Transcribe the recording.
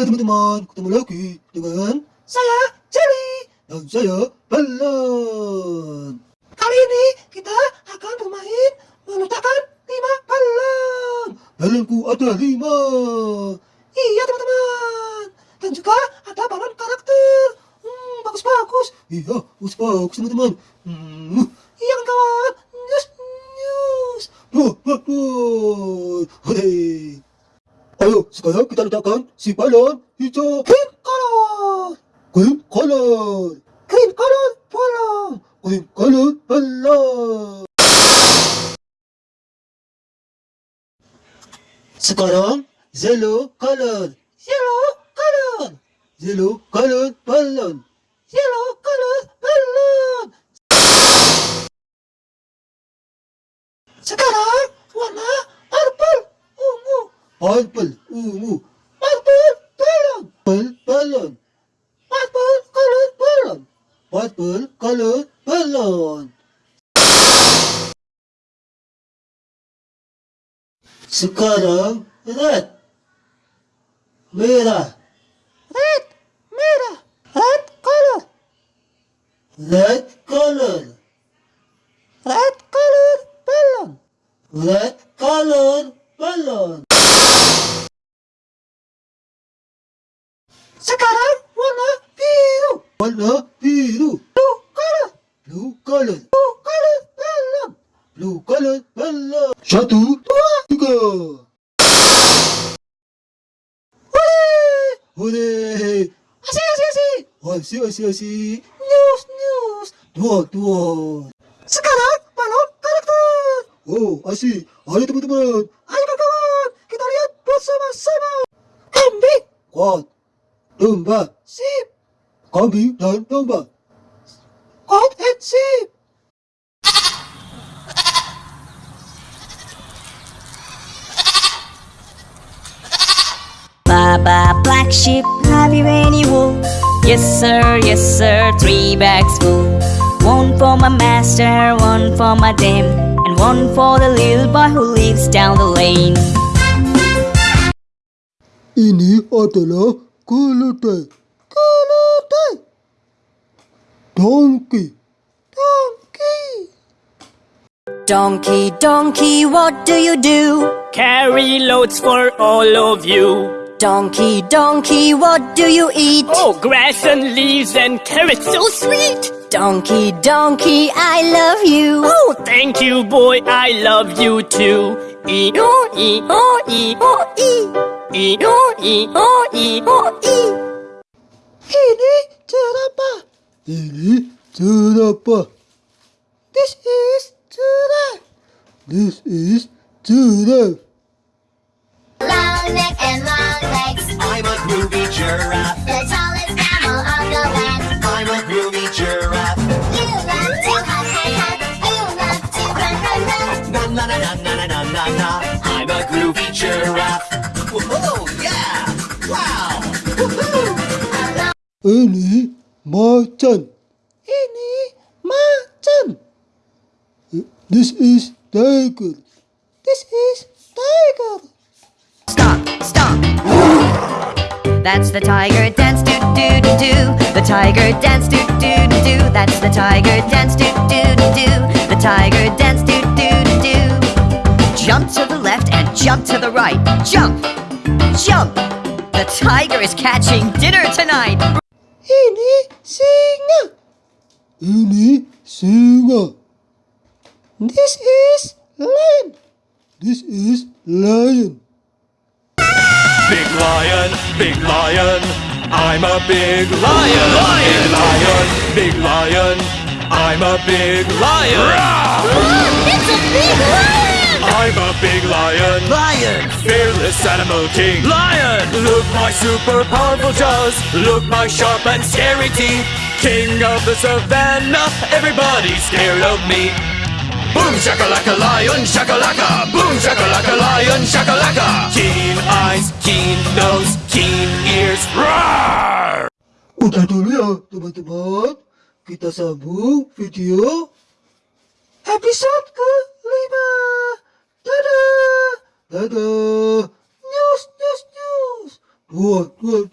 Halo teman-teman, ketemu lagi dengan saya Jelly dan saya Balon. Kali ini kita akan bermain meletakkan lima balon. Balonku ada lima. Iya teman-teman. Dan juga ada balon karakter. Hmm, bagus-bagus. Iya, bagus-bagus teman-teman. Hmm, iya kan kawan. News, news. Wah, wah, wah. Hore. 아유 시가야 기다리다간 시발런 희저 그림컬러 그림컬러 그림컬러 발라! 그림컬러 발라! 시가랑 옐로 컬러 옐로 컬러 옐로 컬러 발런 옐로 컬러 발런 시가랑 Purple ungu. Purple balon. Purple balon. Purple color balon. Purple color balon. Sekarang red. Merah. Red. Merah. Red color. Red color. Red color balon. Red color balon. Sekarang warna biru. Warna biru. Blue color. Blue color. Blue color balon. Blue color balon. Satu, dua, tiga. Hore! Hore! Asik, asik, asik. Asik, asik, asik. News, news. Dua, dua. Sekarang balon karakter. Oh, asik. Ayo teman-teman. Ayo kawan-kawan. Kita lihat bersama-sama. Kambing. Kuat. Domba. Sip. Kambing dan domba. Kuat and sip. Baba black sheep, have you any wool? Yes sir, yes sir, three bags full. One for my master, one for my dame, and one for the little boy who lives down the lane. Ini adalah keledai. Keledai. Donkey. Donkey. Donkey, donkey, what do you do? Carry loads for all of you. Donkey, donkey, what do you eat? Oh, grass and leaves and carrots, so sweet. Donkey, donkey, I love you. Oh, thank you, boy, I love you too. E o e o e o e e o e o e o e. Ini jerapah. Ini jerapah. This is giraffe. This is giraffe. Long neck and long legs. I'm a groovy giraffe. Ini macan. Ini macan. This is tiger. This is tiger. Stop, stop. That's the tiger dance, do do do do. The tiger dance, do do do do. That's the tiger dance, do do do do. The tiger dance, do do do do. Jump to the left and jump to the right. Jump, jump. The tiger is catching dinner tonight. Ini singa. Ini singa. This is lion. This is lion. Big lion, big lion, I'm a big lion. Lion, big lion, big lion, I'm a big lion. It's a big lion! I'm a big lion. Lion, fearless animal king. Lion, look my super powerful jaws. Look my sharp and scary teeth. King of the savannah, everybody's scared of me. Boom shakalaka lion shakalaka Boom shakalaka lion shakalaka Keen eyes, keen nose, keen ears Roar! Udah dulu ya teman-teman. Kita sambung video episode kelima. Да-да! Нюс-нюс-нюс! Вот, вот,